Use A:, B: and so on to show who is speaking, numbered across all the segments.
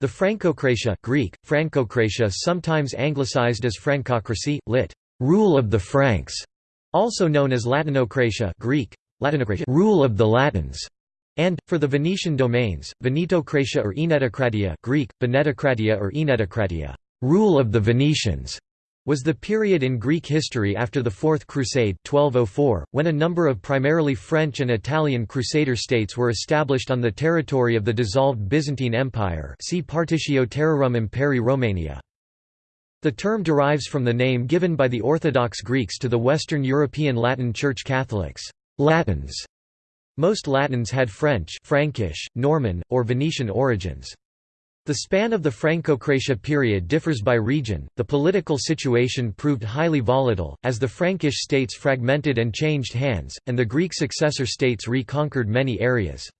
A: The Francocratia Greek, Francocratia sometimes anglicized as Francocracy, lit. rule of the Franks, also known as Latinocratia Greek, Latinocratia rule of the Latins, and, for the Venetian domains, Venetocratia or Enetocratia Greek, Venetocratia or Enetocratia rule of the Venetians was the period in Greek history after the Fourth Crusade 1204, when a number of primarily French and Italian Crusader states were established on the territory of the dissolved Byzantine Empire see Partitio Terrarum Imperii Romania. The term derives from the name given by the Orthodox Greeks to the Western European Latin Church Catholics, Latins. Most Latins had French Frankish, Norman, or Venetian origins. The span of the Francocratia period differs by region. The political situation proved highly volatile, as the Frankish states fragmented and changed hands, and the Greek successor states reconquered many areas.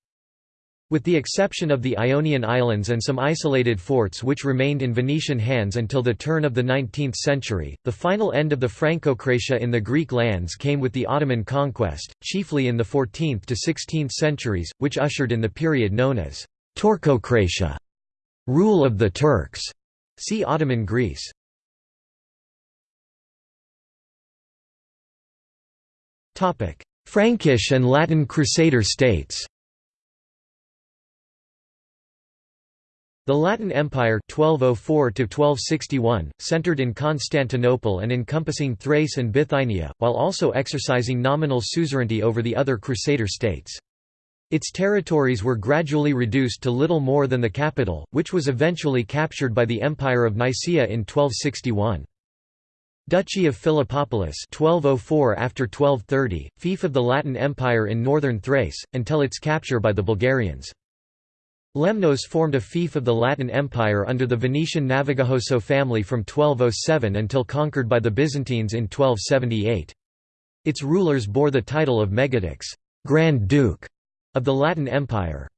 A: With the exception of the Ionian Islands and some isolated forts which remained in Venetian hands until the turn of the 19th century, the final end of the Francocratia in the Greek lands came with the Ottoman conquest, chiefly in the 14th to 16th centuries, which ushered in the period known as Turcocratia. Rule of the Turks. See Ottoman Greece. Topic: Frankish and Latin Crusader states. The Latin Empire 1204 centered in Constantinople and encompassing Thrace and Bithynia, while also exercising nominal suzerainty over the other Crusader states. Its territories were gradually reduced to little more than the capital, which was eventually captured by the Empire of Nicaea in 1261. Duchy of Philippopolis 1204 after 1230, fief of the Latin Empire in northern Thrace, until its capture by the Bulgarians. Lemnos formed a fief of the Latin Empire under the Venetian Navigajoso family from 1207 until conquered by the Byzantines in 1278. Its rulers bore the title of Megadux Grand Duke", of the Latin Empire.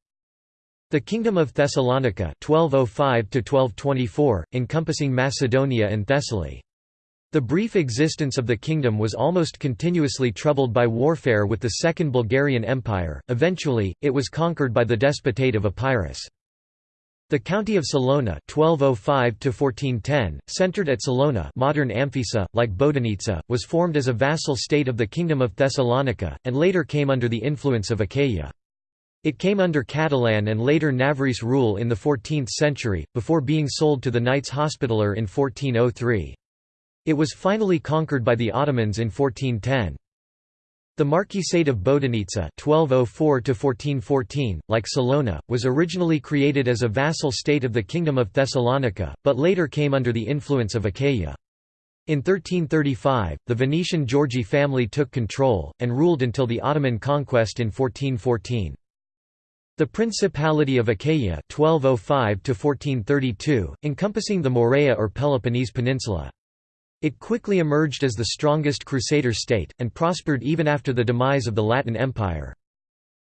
A: The Kingdom of Thessalonica 1205 encompassing Macedonia and Thessaly. The brief existence of the kingdom was almost continuously troubled by warfare with the Second Bulgarian Empire, eventually, it was conquered by the Despotate of Epirus. The county of Salona 1205 centered at Salona modern Amphissa, like Bodonitsa, was formed as a vassal state of the Kingdom of Thessalonica, and later came under the influence of Achaia. It came under Catalan and later Navarrese rule in the 14th century, before being sold to the Knights Hospitaller in 1403. It was finally conquered by the Ottomans in 1410. The Marquisate of Bodonitsa (1204–1414), like Salona, was originally created as a vassal state of the Kingdom of Thessalonica, but later came under the influence of Achaia. In 1335, the Venetian Giorgi family took control, and ruled until the Ottoman conquest in 1414. The Principality of Achaia 1205 encompassing the Morea or Peloponnese Peninsula. It quickly emerged as the strongest Crusader state, and prospered even after the demise of the Latin Empire.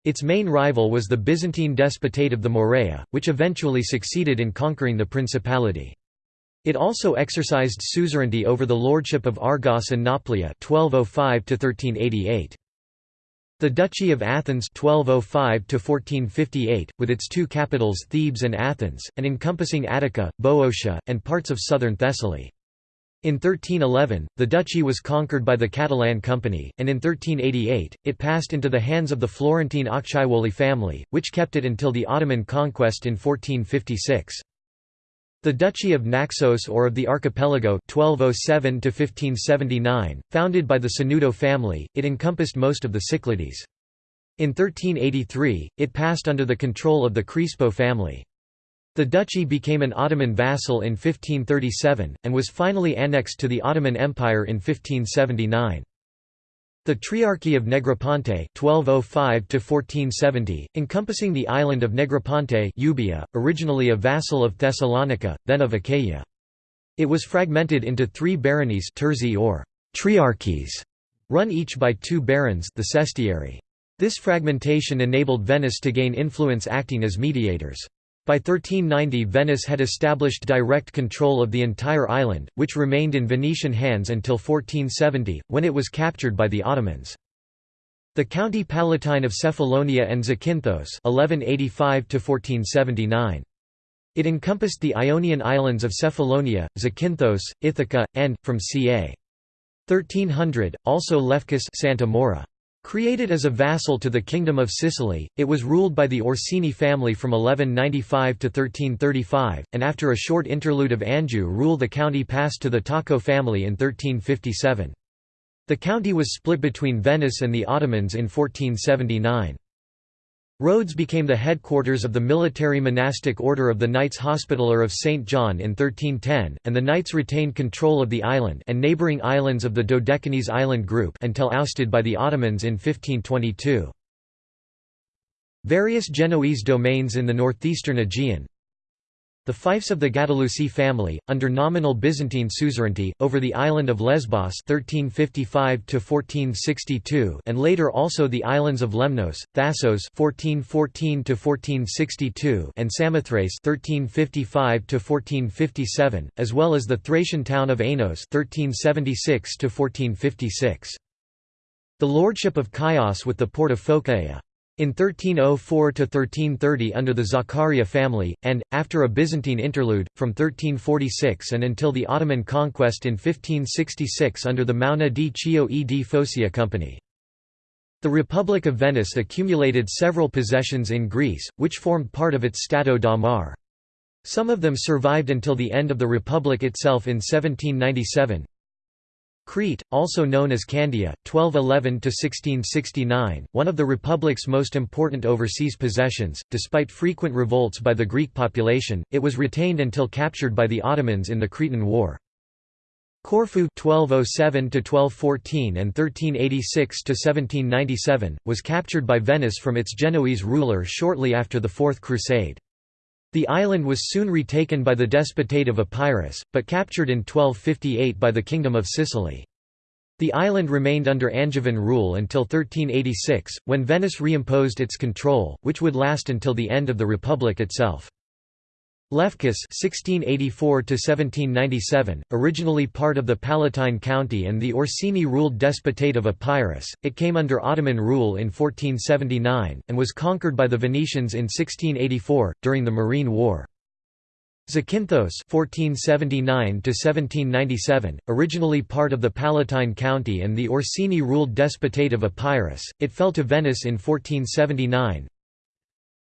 A: Its main rival was the Byzantine Despotate of the Morea, which eventually succeeded in conquering the principality. It also exercised suzerainty over the lordship of Argos and Nauplia 1205 -1388. The Duchy of Athens 1205 with its two capitals Thebes and Athens, and encompassing Attica, Boeotia, and parts of southern Thessaly. In 1311, the duchy was conquered by the Catalan Company, and in 1388, it passed into the hands of the Florentine Acciaiuoli family, which kept it until the Ottoman conquest in 1456. The Duchy of Naxos or of the Archipelago 1207 founded by the Sanudo family, it encompassed most of the Cyclades. In 1383, it passed under the control of the Crispo family. The duchy became an Ottoman vassal in 1537, and was finally annexed to the Ottoman Empire in 1579. The Triarchy of Negroponte (1205–1470), encompassing the island of Negroponte Euboea, originally a vassal of Thessalonica, then of Achaia. It was fragmented into three baronies terzi or triarchies, run each by two barons the sestieri. This fragmentation enabled Venice to gain influence acting as mediators. By 1390 Venice had established direct control of the entire island, which remained in Venetian hands until 1470, when it was captured by the Ottomans. The County Palatine of Cephalonia and Zakynthos 1185 -1479. It encompassed the Ionian islands of Cephalonia, Zakynthos, Ithaca, and, from ca. 1300, also Lefkis Santa Maura. Created as a vassal to the Kingdom of Sicily, it was ruled by the Orsini family from 1195 to 1335, and after a short interlude of Anjou rule the county passed to the Tocco family in 1357. The county was split between Venice and the Ottomans in 1479. Rhodes became the headquarters of the military monastic order of the Knights Hospitaller of St. John in 1310, and the Knights retained control of the island and neighbouring islands of the Dodecanese island group until ousted by the Ottomans in 1522. Various Genoese domains in the northeastern Aegean, the fiefs of the Gattilusi family, under nominal Byzantine suzerainty, over the island of Lesbos 1355 and later also the islands of Lemnos, Thassos 1414 and Samothrace 1355 as well as the Thracian town of Ainos 1376 The lordship of Chios with the port of Phocaea. In 1304–1330 under the Zaccaria family, and, after a Byzantine interlude, from 1346 and until the Ottoman conquest in 1566 under the Mauna di Chio e di Focia Company. The Republic of Venice accumulated several possessions in Greece, which formed part of its Stato da Mar. Some of them survived until the end of the Republic itself in 1797. Crete, also known as Candia, 1211–1669, one of the Republic's most important overseas possessions, despite frequent revolts by the Greek population, it was retained until captured by the Ottomans in the Cretan War. Corfu 1207–1214 and 1386–1797, was captured by Venice from its Genoese ruler shortly after the Fourth Crusade. The island was soon retaken by the Despotate of Epirus, but captured in 1258 by the Kingdom of Sicily. The island remained under Angevin rule until 1386, when Venice reimposed its control, which would last until the end of the Republic itself. Lefkis (1684–1797), originally part of the Palatine County and the Orsini-ruled Despotate of Epirus, it came under Ottoman rule in 1479 and was conquered by the Venetians in 1684 during the Morean War. Zakynthos (1479–1797), originally part of the Palatine County and the Orsini-ruled Despotate of Epirus, it fell to Venice in 1479.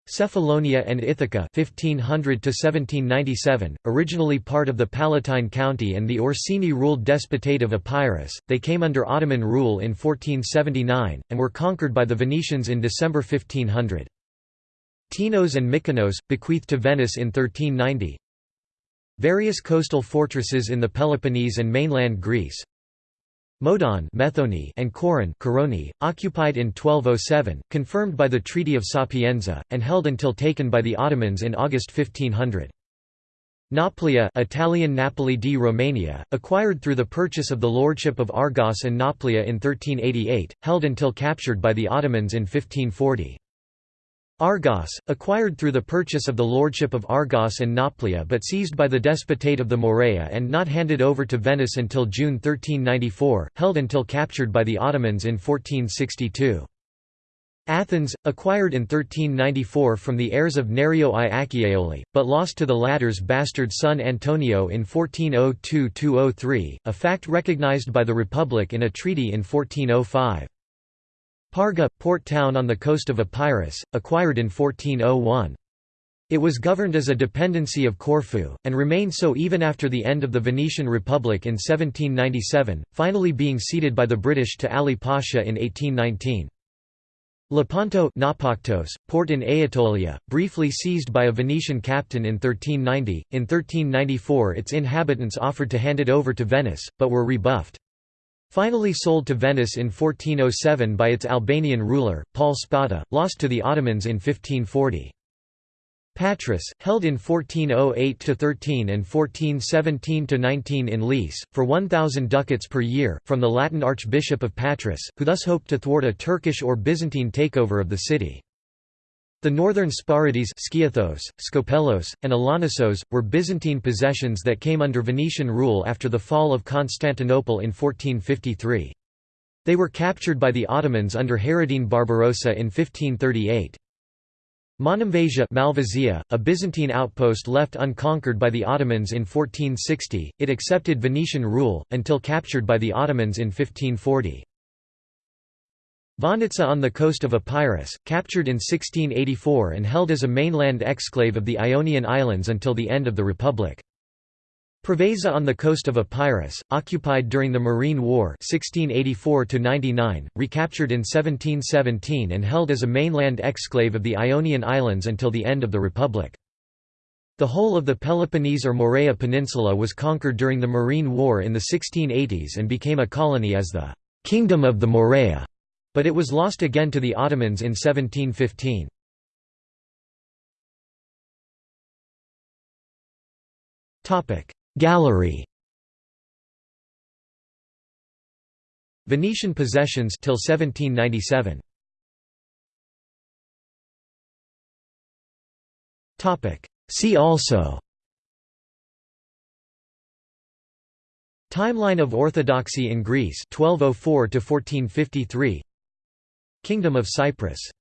A: Cephalonia and Ithaca 1500 to 1797, originally part of the Palatine County and the Orsini-ruled Despotate of Epirus, they came under Ottoman rule in 1479, and were conquered by the Venetians in December 1500. Tinos and Mykonos, bequeathed to Venice in 1390 Various coastal fortresses in the Peloponnese and mainland Greece Modon Methone and Coron Coroni, occupied in 1207, confirmed by the Treaty of Sapienza, and held until taken by the Ottomans in August 1500. Nauplia Italian Napoli di Romania, acquired through the purchase of the lordship of Argos and Nauplia in 1388, held until captured by the Ottomans in 1540. Argos, acquired through the purchase of the lordship of Argos and Nauplia but seized by the Despotate of the Morea and not handed over to Venice until June 1394, held until captured by the Ottomans in 1462. Athens, acquired in 1394 from the heirs of Nerio I Acciaioli, but lost to the latter's bastard son Antonio in 1402–203, a fact recognized by the Republic in a treaty in 1405. Parga, port town on the coast of Epirus, acquired in 1401. It was governed as a dependency of Corfu, and remained so even after the end of the Venetian Republic in 1797, finally being ceded by the British to Ali Pasha in 1819. Lepanto Nafpaktos, port in Aetolia, briefly seized by a Venetian captain in 1390. In 1394 its inhabitants offered to hand it over to Venice, but were rebuffed. Finally sold to Venice in 1407 by its Albanian ruler, Paul Spada, lost to the Ottomans in 1540. Patras, held in 1408–13 and 1417–19 in lease, for 1,000 ducats per year, from the Latin Archbishop of Patras, who thus hoped to thwart a Turkish or Byzantine takeover of the city. The northern Sporades Skiathos, Skopelos, and Alonissos, were Byzantine possessions that came under Venetian rule after the fall of Constantinople in 1453. They were captured by the Ottomans under Hayreddin Barbarossa in 1538. Monemvasia Malvasia, a Byzantine outpost left unconquered by the Ottomans in 1460, it accepted Venetian rule, until captured by the Ottomans in 1540. Vonitsa on the coast of Epirus, captured in 1684 and held as a mainland exclave of the Ionian Islands until the end of the Republic. Preveza on the coast of Epirus, occupied during the Morean War 1684 recaptured in 1717 and held as a mainland exclave of the Ionian Islands until the end of the Republic. The whole of the Peloponnese or Morea Peninsula was conquered during the Morean War in the 1680s and became a colony as the «Kingdom of the Morea», but it was lost again to the Ottomans in 1715. Gallery Venetian possessions till 1797. Topic See also Timeline of Orthodoxy in Greece 1204 to 1453 Kingdom of Cyprus